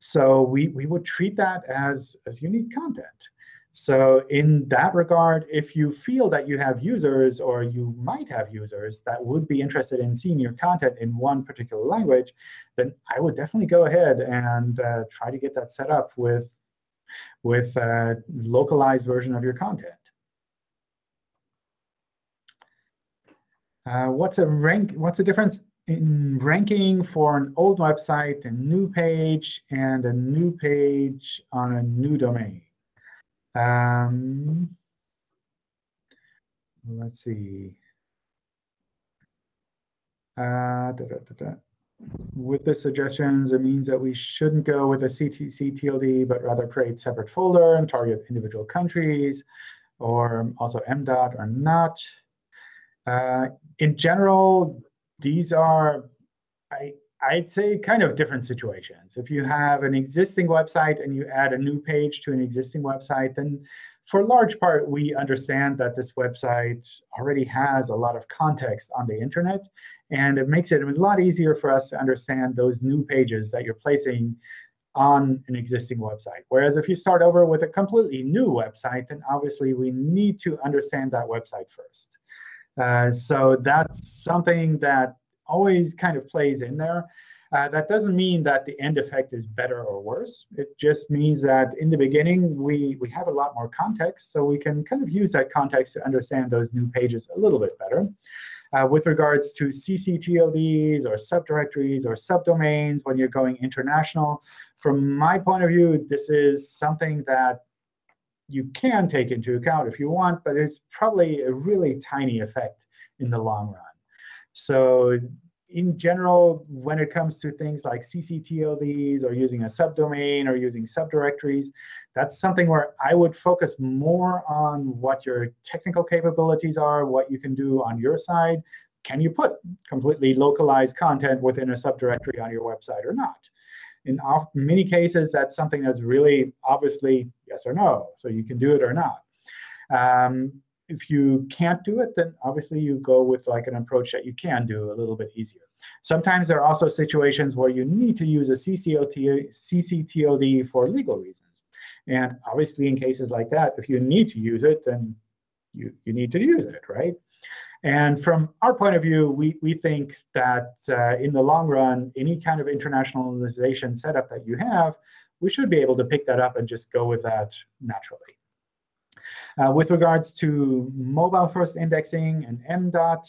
So we, we would treat that as, as unique content. So in that regard, if you feel that you have users or you might have users that would be interested in seeing your content in one particular language, then I would definitely go ahead and uh, try to get that set up with, with a localized version of your content. Uh, what's a rank? What's the difference in ranking for an old website, a new page, and a new page on a new domain? Um, let's see. Uh, da, da, da, with the suggestions, it means that we shouldn't go with a ccTLD, but rather create separate folder and target individual countries, or also MDOT or not. Uh, in general, these are, I, I'd say kind of different situations. If you have an existing website and you add a new page to an existing website, then for a large part, we understand that this website already has a lot of context on the internet. And it makes it a lot easier for us to understand those new pages that you're placing on an existing website. Whereas if you start over with a completely new website, then obviously we need to understand that website first. Uh, so that's something that always kind of plays in there. Uh, that doesn't mean that the end effect is better or worse. It just means that in the beginning, we, we have a lot more context, so we can kind of use that context to understand those new pages a little bit better. Uh, with regards to ccTLDs or subdirectories or subdomains when you're going international, from my point of view, this is something that you can take into account if you want, but it's probably a really tiny effect in the long run. So in general, when it comes to things like ccTLDs or using a subdomain or using subdirectories, that's something where I would focus more on what your technical capabilities are, what you can do on your side. Can you put completely localized content within a subdirectory on your website or not? In many cases, that's something that's really obviously yes or no. So you can do it or not. Um, if you can't do it, then obviously you go with like an approach that you can do a little bit easier. Sometimes there are also situations where you need to use a CCTLD for legal reasons. And obviously, in cases like that, if you need to use it, then you, you need to use it, right? And from our point of view, we, we think that uh, in the long run, any kind of internationalization setup that you have, we should be able to pick that up and just go with that naturally. Uh, with regards to mobile first indexing and MDOT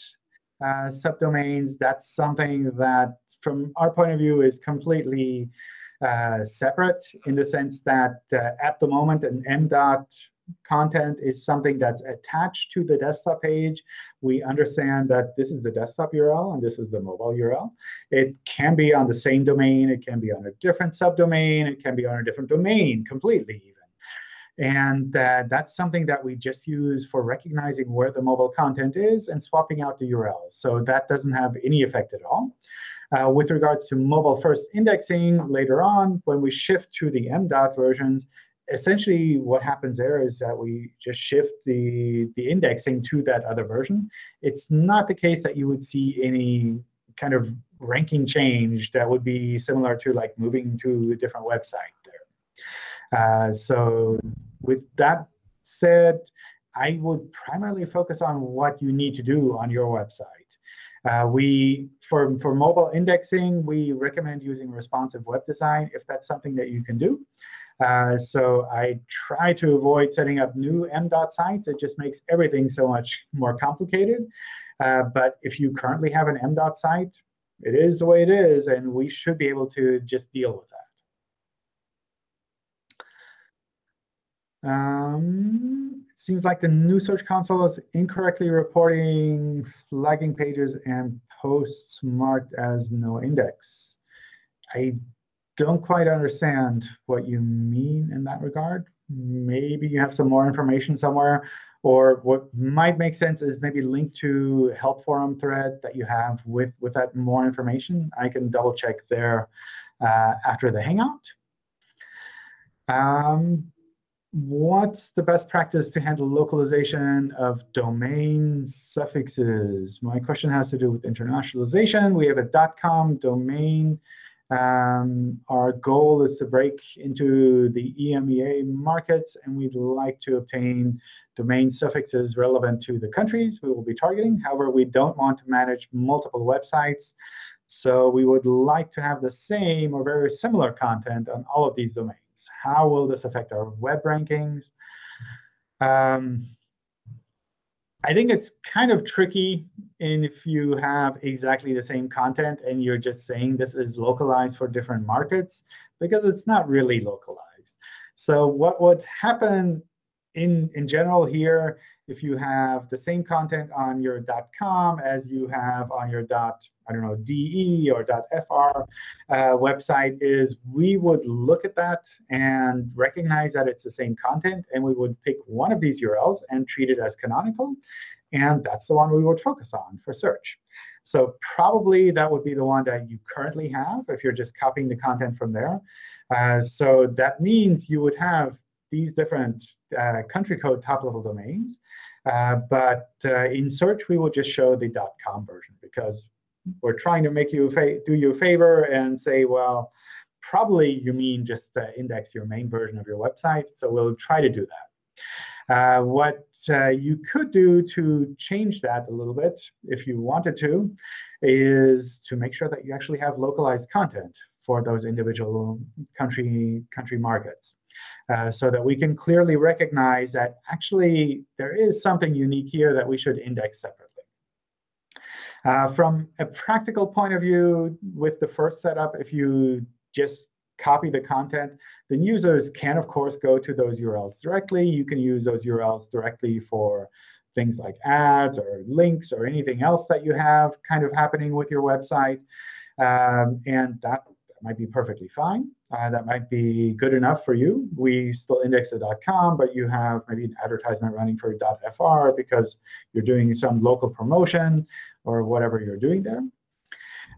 uh, subdomains, that's something that, from our point of view, is completely uh, separate in the sense that uh, at the moment, an MDOT content is something that's attached to the desktop page. We understand that this is the desktop URL and this is the mobile URL. It can be on the same domain. It can be on a different subdomain. It can be on a different domain completely. And uh, that's something that we just use for recognizing where the mobile content is and swapping out the URL. So that doesn't have any effect at all. Uh, with regards to mobile first indexing later on, when we shift to the MDOT versions, essentially what happens there is that we just shift the, the indexing to that other version. It's not the case that you would see any kind of ranking change that would be similar to like moving to a different website there. Uh, so with that said, I would primarily focus on what you need to do on your website. Uh, we for, for mobile indexing, we recommend using responsive web design if that's something that you can do. Uh, so I try to avoid setting up new MDOT sites. It just makes everything so much more complicated. Uh, but if you currently have an MDOT site, it is the way it is, and we should be able to just deal with that. Um, it seems like the new Search Console is incorrectly reporting flagging pages and posts marked as no index. I don't quite understand what you mean in that regard. Maybe you have some more information somewhere. Or what might make sense is maybe link to help forum thread that you have with, with that more information. I can double check there uh, after the Hangout. Um, what's the best practice to handle localization of domain suffixes? My question has to do with internationalization. We have a .com domain um, our goal is to break into the EMEA markets, and we'd like to obtain domain suffixes relevant to the countries we will be targeting. However, we don't want to manage multiple websites. So we would like to have the same or very similar content on all of these domains. How will this affect our web rankings? Um, I think it's kind of tricky in if you have exactly the same content and you're just saying this is localized for different markets, because it's not really localized. So what would happen in, in general here, if you have the same content on your .com as you have on your I don't know, DE or .fr uh, website is we would look at that and recognize that it's the same content, and we would pick one of these URLs and treat it as canonical. And that's the one we would focus on for search. So probably that would be the one that you currently have if you're just copying the content from there. Uh, so that means you would have these different uh, country code top-level domains. Uh, but uh, in search, we will just show the .com version because we're trying to make you do you a favor and say, well, probably you mean just index your main version of your website. So we'll try to do that. Uh, what uh, you could do to change that a little bit, if you wanted to, is to make sure that you actually have localized content for those individual country, country markets. Uh, so that we can clearly recognize that actually there is something unique here that we should index separately. Uh, from a practical point of view, with the first setup, if you just copy the content, then users can, of course, go to those URLs directly. You can use those URLs directly for things like ads or links or anything else that you have kind of happening with your website. Um, and that might be perfectly fine. Uh, that might be good enough for you. We still index a .com, but you have maybe an advertisement running for .fr because you're doing some local promotion or whatever you're doing there.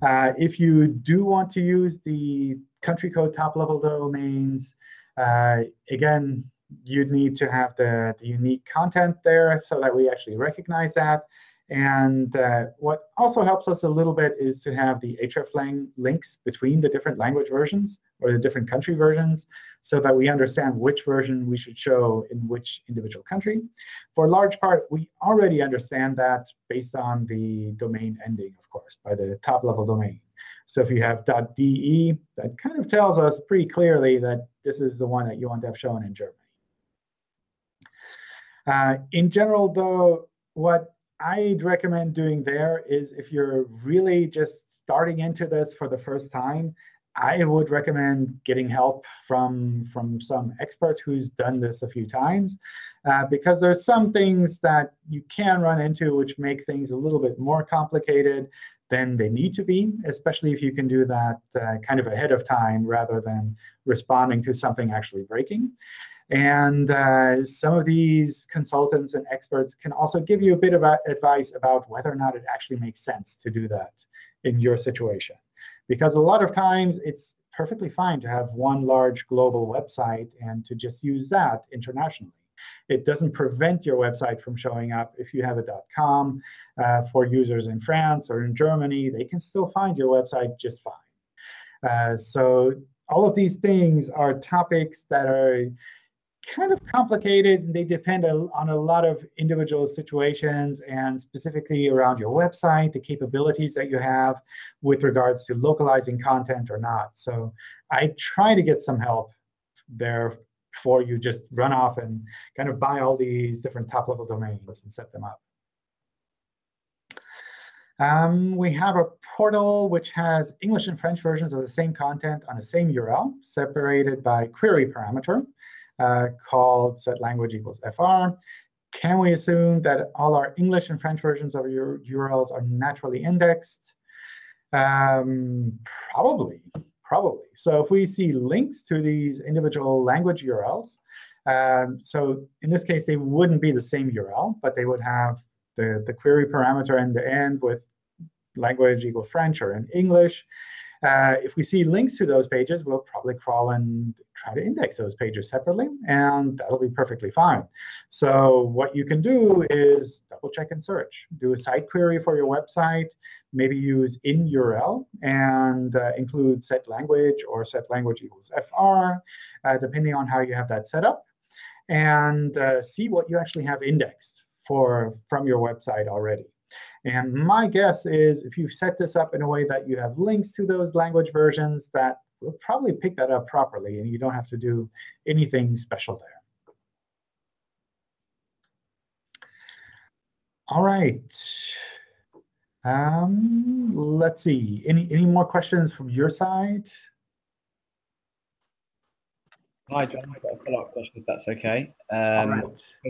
Uh, if you do want to use the country code top level domains. Uh, again, you'd need to have the, the unique content there so that we actually recognize that. And uh, what also helps us a little bit is to have the hreflang links between the different language versions or the different country versions so that we understand which version we should show in which individual country. For a large part, we already understand that based on the domain ending, of course, by the top-level domain. So if you have .de, that kind of tells us pretty clearly that this is the one that you want to have shown in Germany. Uh, in general, though, what I'd recommend doing there is if you're really just starting into this for the first time, I would recommend getting help from, from some expert who's done this a few times, uh, because there's some things that you can run into which make things a little bit more complicated than they need to be, especially if you can do that uh, kind of ahead of time rather than responding to something actually breaking. And uh, some of these consultants and experts can also give you a bit of advice about whether or not it actually makes sense to do that in your situation. Because a lot of times, it's perfectly fine to have one large global website and to just use that internationally. It doesn't prevent your website from showing up if you have a dot .com uh, for users in France or in Germany. They can still find your website just fine. Uh, so all of these things are topics that are kind of complicated. And they depend on a lot of individual situations and specifically around your website, the capabilities that you have with regards to localizing content or not. So I try to get some help there before you just run off and kind of buy all these different top-level domains and set them up. Um, we have a portal which has English and French versions of the same content on the same URL, separated by query parameter called set language equals fr. Can we assume that all our English and French versions of your URLs are naturally indexed? Um, probably, probably. So if we see links to these individual language URLs, um, so in this case, they wouldn't be the same URL, but they would have the, the query parameter in the end with language equal French or in English. Uh, if we see links to those pages, we'll probably crawl and try to index those pages separately, and that'll be perfectly fine. So what you can do is double check and search. Do a site query for your website, maybe use in URL and uh, include set language or set language equals fr, uh, depending on how you have that set up, and uh, see what you actually have indexed for from your website already. And my guess is if you set this up in a way that you have links to those language versions, that will probably pick that up properly, and you don't have to do anything special there. All right. Um, let's see. Any any more questions from your side? Hi, John. I've got a follow-up question, if that's OK. Um, right.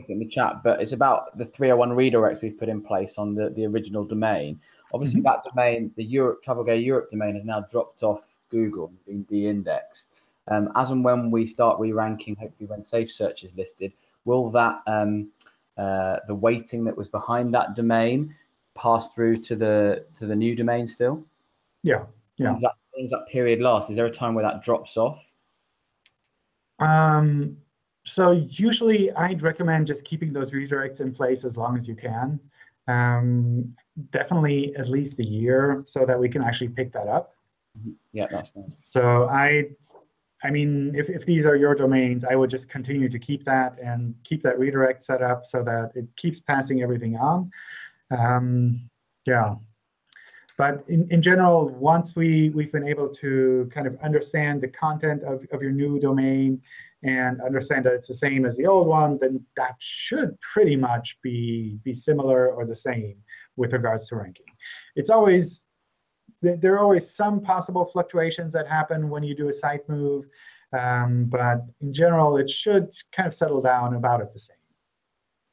in the chat, but it's about the 301 redirects we've put in place on the, the original domain. Obviously, mm -hmm. that domain, the Europe Travel Gay Europe domain, has now dropped off Google and been de-indexed. Um, as and when we start re-ranking, hopefully when Safe Search is listed, will that um, uh, the weighting that was behind that domain pass through to the to the new domain still? Yeah, yeah. That, does that period last? Is there a time where that drops off? Um, so usually I'd recommend just keeping those redirects in place as long as you can. Um, definitely at least a year so that we can actually pick that up. Yeah, that's fine. So I, I mean, if, if these are your domains, I would just continue to keep that and keep that redirect set up so that it keeps passing everything on. Um, yeah. But in, in general, once we, we've been able to kind of understand the content of, of your new domain and understand that it's the same as the old one, then that should pretty much be, be similar or the same with regards to ranking. It's always there are always some possible fluctuations that happen when you do a site move. Um, but in general, it should kind of settle down about at the same.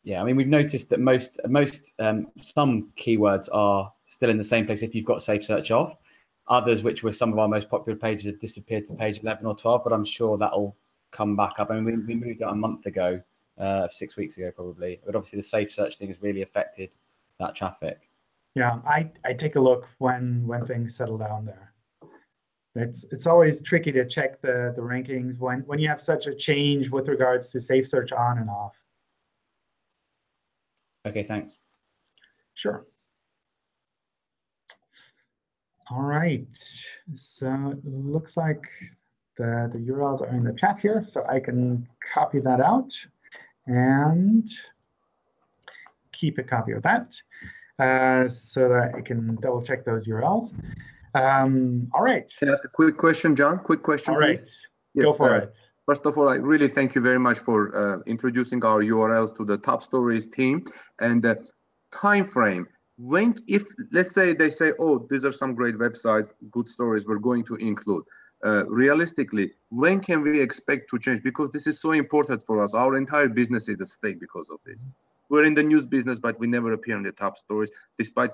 Yeah, I mean, we've noticed that most, most um, some keywords are still in the same place if you've got Safe Search off. Others, which were some of our most popular pages, have disappeared to page 11 or 12, but I'm sure that'll come back up. I mean, we, we moved it a month ago, uh, six weeks ago probably. But obviously, the Safe Search thing has really affected that traffic. Yeah, I, I take a look when when things settle down there. it's it's always tricky to check the the rankings when when you have such a change with regards to safe search on and off. Okay, thanks. Sure. All right. So it looks like the, the URLs are in the chat here, so I can copy that out and keep a copy of that uh, so that I can double check those URLs. Um, all right. Can I ask a quick question, John? Quick question, All right. please. Go for uh, it. First of all, I really thank you very much for uh, introducing our URLs to the top stories team and the time frame. When, if let's say they say, oh, these are some great websites, good stories, we're going to include. Uh, realistically, when can we expect to change? Because this is so important for us. Our entire business is at stake because of this. We're in the news business, but we never appear in the top stories, despite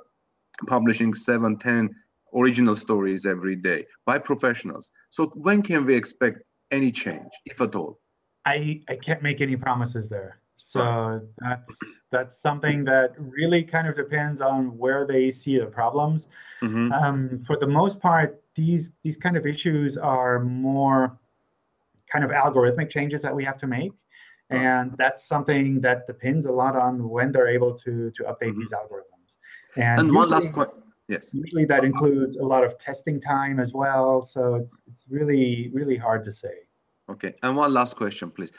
publishing seven, ten original stories every day by professionals. So when can we expect any change, if at all? I, I can't make any promises there. So that's that's something that really kind of depends on where they see the problems. Mhm. Um, for the most part, these these kind of issues are more kind of algorithmic changes that we have to make. And that's something that depends a lot on when they're able to, to update Mhm. these algorithms. And, And one last question. Yes. Usually that includes a lot of testing time as well. So it's, it's really, really hard to say. Okay, and one last question, please.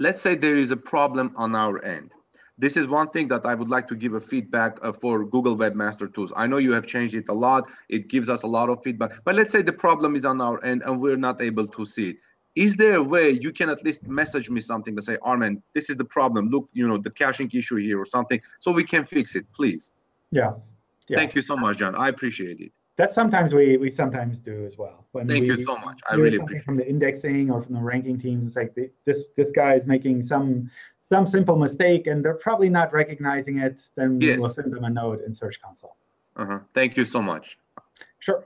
Let's say there is a problem on our end. This is one thing that I would like to give a feedback uh, for Google Webmaster Tools. I know you have changed it a lot. It gives us a lot of feedback. But let's say the problem is on our end and we're not able to see it. Is there a way you can at least message me something to say, Armen, this is the problem. Look, you know, the caching issue here or something, so we can fix it, please. Yeah. Yeah. Thank you so much, John. I appreciate it. That's sometimes we, we sometimes do as well. When Thank we, you so much. I really appreciate From the indexing or from the ranking teams, it's like the- this, this guy is making some, some simple mistake and they're probably not recognizing it. Then Yes. we'll send them a note in Search Console. Uh-huh. Thank you so much. Sure.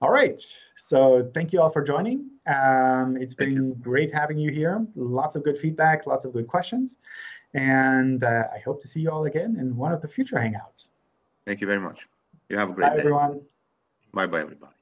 All right. So thank you all for joining. Um, it's Thank been great having you here. Lots of good feedback, lots of good questions. And uh, I hope to see you all again in one of the future Hangouts. Thank you very much. You have a great Bye, day. everyone. Bye-bye, everybody.